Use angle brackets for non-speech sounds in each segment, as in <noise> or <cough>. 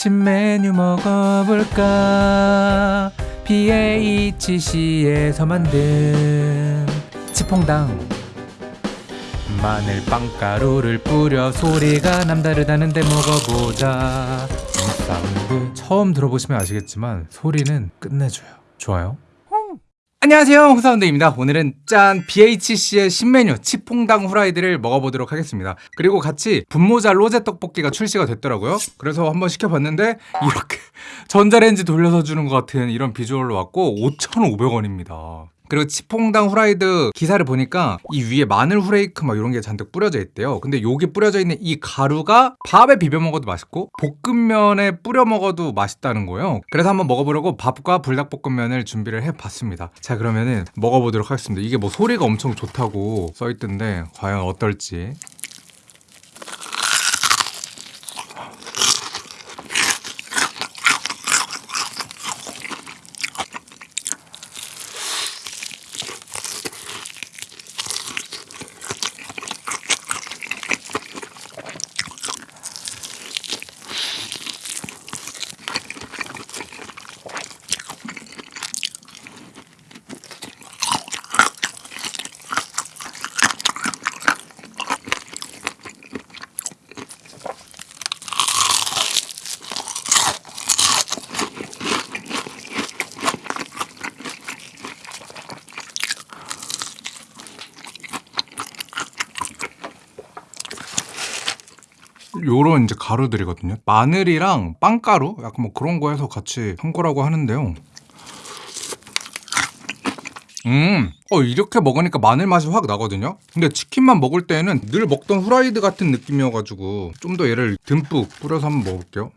신메뉴 먹어볼까? BHC에서 만든 치퐁당. 마늘 빵가루를 뿌려 소리가 남다르다는데 먹어보자. 사운드 처음 들어보시면 아시겠지만 소리는 끝내줘요. 좋아요 안녕하세요. 홍사운드입니다. 오늘은 짠 BHC의 신메뉴 치퐁당 후라이드를 먹어보도록 하겠습니다. 그리고 같이 분모자 로제 떡볶이가 출시가 됐더라고요. 그래서 한번 시켜봤는데 이렇게 <laughs> 전자레인지 돌려서 주는 것 같은 이런 비주얼로 왔고 5,500원입니다 그리고 치퐁당 후라이드 기사를 보니까 이 위에 마늘 후레이크 막 이런 게 잔뜩 뿌려져 있대요. 근데 여기 뿌려져 있는 이 가루가 밥에 비벼 먹어도 맛있고 볶음면에 뿌려 먹어도 맛있다는 거예요. 그래서 한번 먹어보려고 밥과 불닭볶음면을 준비를 해봤습니다. 자 그러면은 먹어보도록 하겠습니다. 이게 뭐 소리가 엄청 좋다고 써있던데 과연 어떨지 요런 이제 가루들이거든요. 마늘이랑 빵가루 약간 뭐 그런 거 해서 같이 한 거라고 하는데요. 음, 어 이렇게 먹으니까 마늘 맛이 확 나거든요. 근데 치킨만 먹을 때는 늘 먹던 후라이드 같은 느낌이어가지고 좀 더 얘를 듬뿍 뿌려서 한번 먹을게요.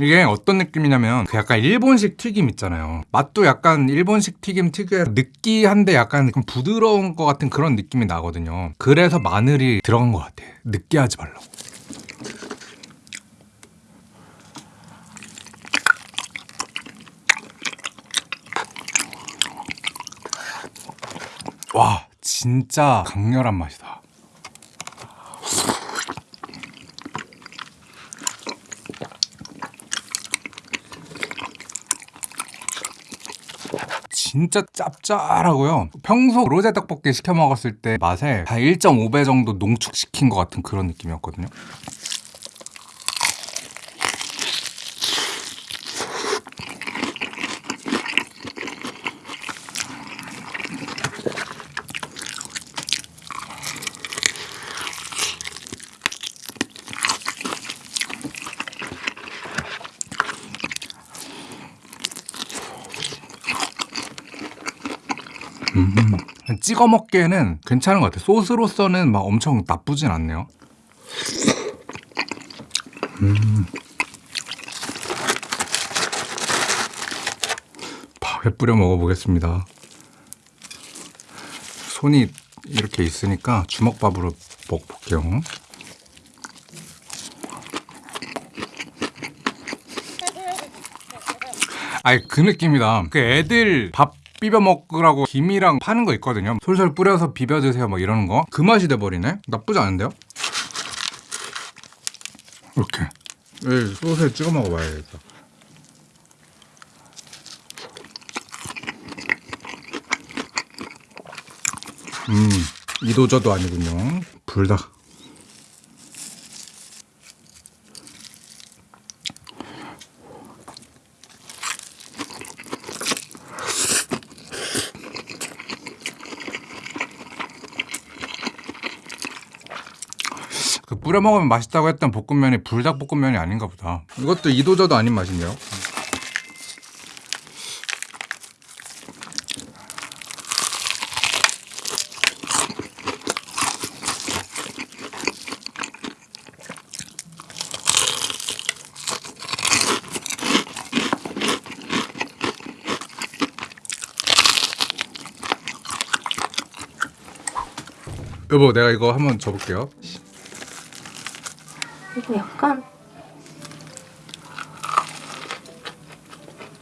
이게 어떤 느낌이냐면 그 약간 일본식 튀김 있잖아요. 맛도 약간 일본식 튀김 특유의 느끼한데 약간 좀 부드러운 것 같은 그런 느낌이 나거든요. 그래서 마늘이 들어간 것 같아. 느끼하지 말라고. 와 진짜 강렬한 맛이다 진짜 짭짤하고요. 평소 로제 떡볶이 시켜 먹었을 때 맛에 한 1.5배 정도 농축시킨 것 같은 그런 느낌이었거든요. 음, 찍어 먹기에는 괜찮은 것 같아요. 소스로서는 막 엄청 나쁘진 않네요. 음. 밥에 뿌려 먹어보겠습니다. 손이 이렇게 있으니까 주먹밥으로 먹볼게요. 아이 그 느낌이다. 그 애들 밥 비벼 먹으라고 김이랑 파는 거 있거든요. 솔솔 뿌려서 비벼 드세요. 뭐 이러는 거 그 맛이 돼버리네. 나쁘지 않은데요? 이렇게. 네, 소스에 찍어 먹어봐야겠다. 음 이도저도 아니군요. 불닭 뿌려 먹으면 맛있다고 했던 볶음면이 불닭볶음면이 아닌가 보다. 이것도 이도저도 아닌 맛인데요. 여보 내가 이거 한번 줘볼게요. 이거 약간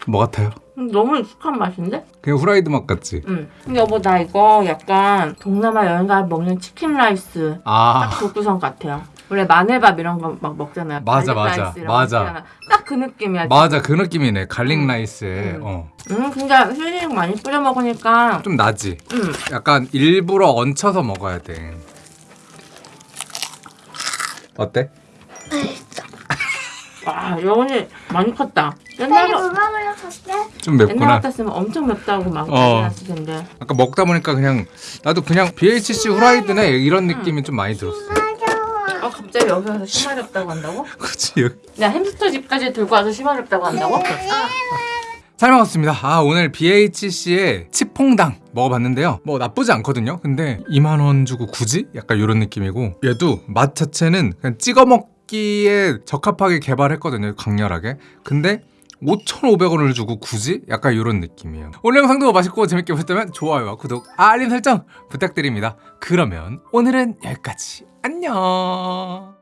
뭐 같아요? 너무 익숙한 맛인데? 그냥 후라이드 맛 같지? 응. 근데 여보 나 이거 약간 동남아 여행 가면 먹는 치킨 라이스 아 딱 그 구성 같아요. 원래 마늘밥 이런 거 막 먹잖아요. 맞아, 맞아, 맞아. 거 있잖아. 딱그 느낌이야. 맞아 그 느낌이네 garlic 음. rice에 음. 어. 음, 근데 힐링 많이 뿌려 먹으니까 좀 나지? 음, 약간 일부러 얹혀서 먹어야 돼 어때? 와 여운이 많이 컸다. 빨리 옛날 물 먹으러 갈게. 좀 옛날 맵구나 같았으면 엄청 맵다고 막 어. 났을 텐데. 아까 먹다 보니까 그냥 나도 그냥 BHC 후라이드네 이런 느낌이 좀 많이 들었어 맞아. 아 갑자기 <laughs> 여기 와서 심하렵다고 한다고? 그치 야 햄스터 집까지 들고 와서 심하렵다고 한다고? 아, 잘 먹었습니다. 아 오늘 BHC의 치퐁당 먹어봤는데요. 뭐 나쁘지 않거든요. 근데 2만 원 주고 굳이? 약간 이런 느낌이고 얘도 맛 자체는 그냥 찍어 먹기에 적합하게 개발했거든요. 강렬하게. 근데 5,500원을 주고 굳이? 약간 이런 느낌이에요. 오늘 영상도 맛있고 재밌게 보셨다면 좋아요와 구독, 알림 설정 부탁드립니다. 그러면 오늘은 여기까지. 안녕.